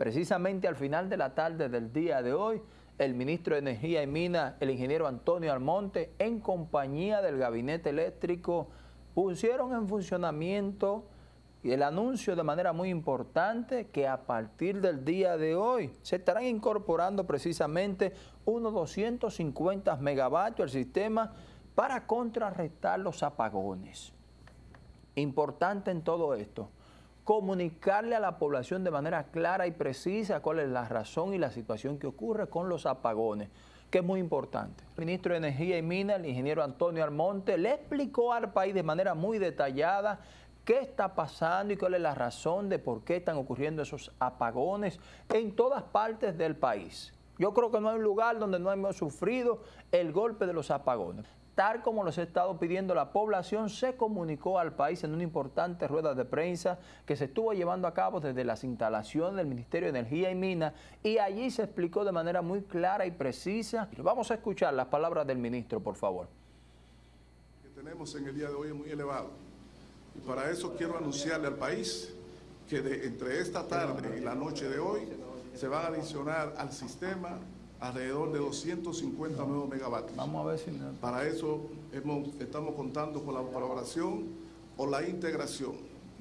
Precisamente al final de la tarde del día de hoy, el ministro de Energía y Minas, el ingeniero Antonio Almonte, en compañía del gabinete eléctrico, pusieron en funcionamiento el anuncio de manera muy importante que a partir del día de hoy se estarán incorporando precisamente unos 250 megavatios al sistema para contrarrestar los apagones. Importante en todo esto, comunicarle a la población de manera clara y precisa cuál es la razón y la situación que ocurre con los apagones, que es muy importante. El ministro de Energía y Minas, el ingeniero Antonio Almonte, le explicó al país de manera muy detallada qué está pasando y cuál es la razón de por qué están ocurriendo esos apagones en todas partes del país. Yo creo que no hay un lugar donde no hemos sufrido el golpe de los apagones tal como los ha estado pidiendo la población, se comunicó al país en una importante rueda de prensa que se estuvo llevando a cabo desde las instalaciones del Ministerio de Energía y Minas y allí se explicó de manera muy clara y precisa. Vamos a escuchar las palabras del ministro, por favor. que tenemos en el día de hoy es muy elevado y para eso quiero anunciarle al país que de, entre esta tarde y la noche de hoy se van a adicionar al sistema alrededor de 250 nuevos megavatios. Vamos a ver si... Para eso hemos, estamos contando con la colaboración o la integración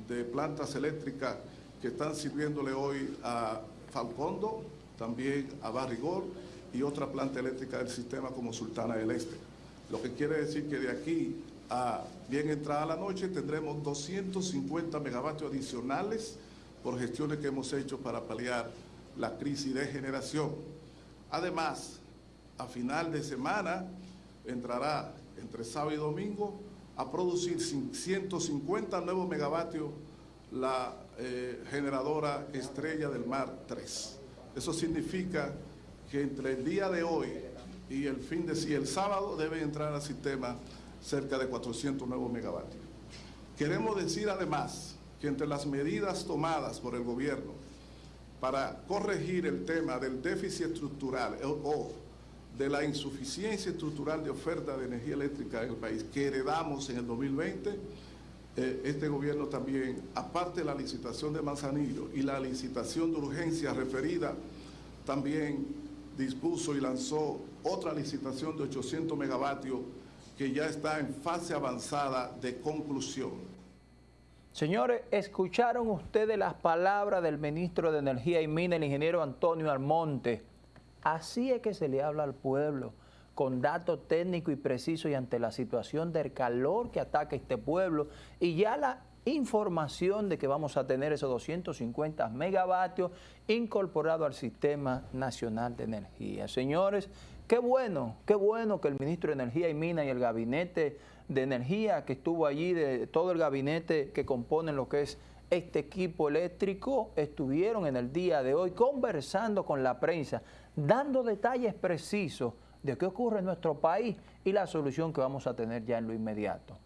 de plantas eléctricas que están sirviéndole hoy a Falcondo, también a Barrigor y otra planta eléctrica del sistema como Sultana del Este. Lo que quiere decir que de aquí a bien entrada la noche tendremos 250 megavatios adicionales por gestiones que hemos hecho para paliar la crisis de generación. Además, a final de semana entrará entre sábado y domingo a producir 150 nuevos megavatios la eh, generadora Estrella del Mar 3. Eso significa que entre el día de hoy y el fin de sí, el sábado, deben entrar al sistema cerca de 400 nuevos megavatios. Queremos decir además que entre las medidas tomadas por el gobierno para corregir el tema del déficit estructural o, de la insuficiencia estructural de oferta de energía eléctrica en el país que heredamos en el 2020, eh, este gobierno también, aparte de la licitación de Manzanillo y la licitación de urgencia referida, también dispuso y lanzó otra licitación de 800 megavatios que ya está en fase avanzada de conclusión. Señores, ¿escucharon ustedes las palabras del ministro de Energía y Minas, el ingeniero Antonio Almonte? Así es que se le habla al pueblo, con datos técnicos y precisos y ante la situación del calor que ataca este pueblo y ya la información de que vamos a tener esos 250 megavatios incorporados al Sistema Nacional de Energía. Señores, qué bueno, qué bueno que el ministro de Energía y Minas y el gabinete de energía que estuvo allí, de todo el gabinete que compone lo que es este equipo eléctrico, estuvieron en el día de hoy conversando con la prensa, dando detalles precisos de qué ocurre en nuestro país y la solución que vamos a tener ya en lo inmediato.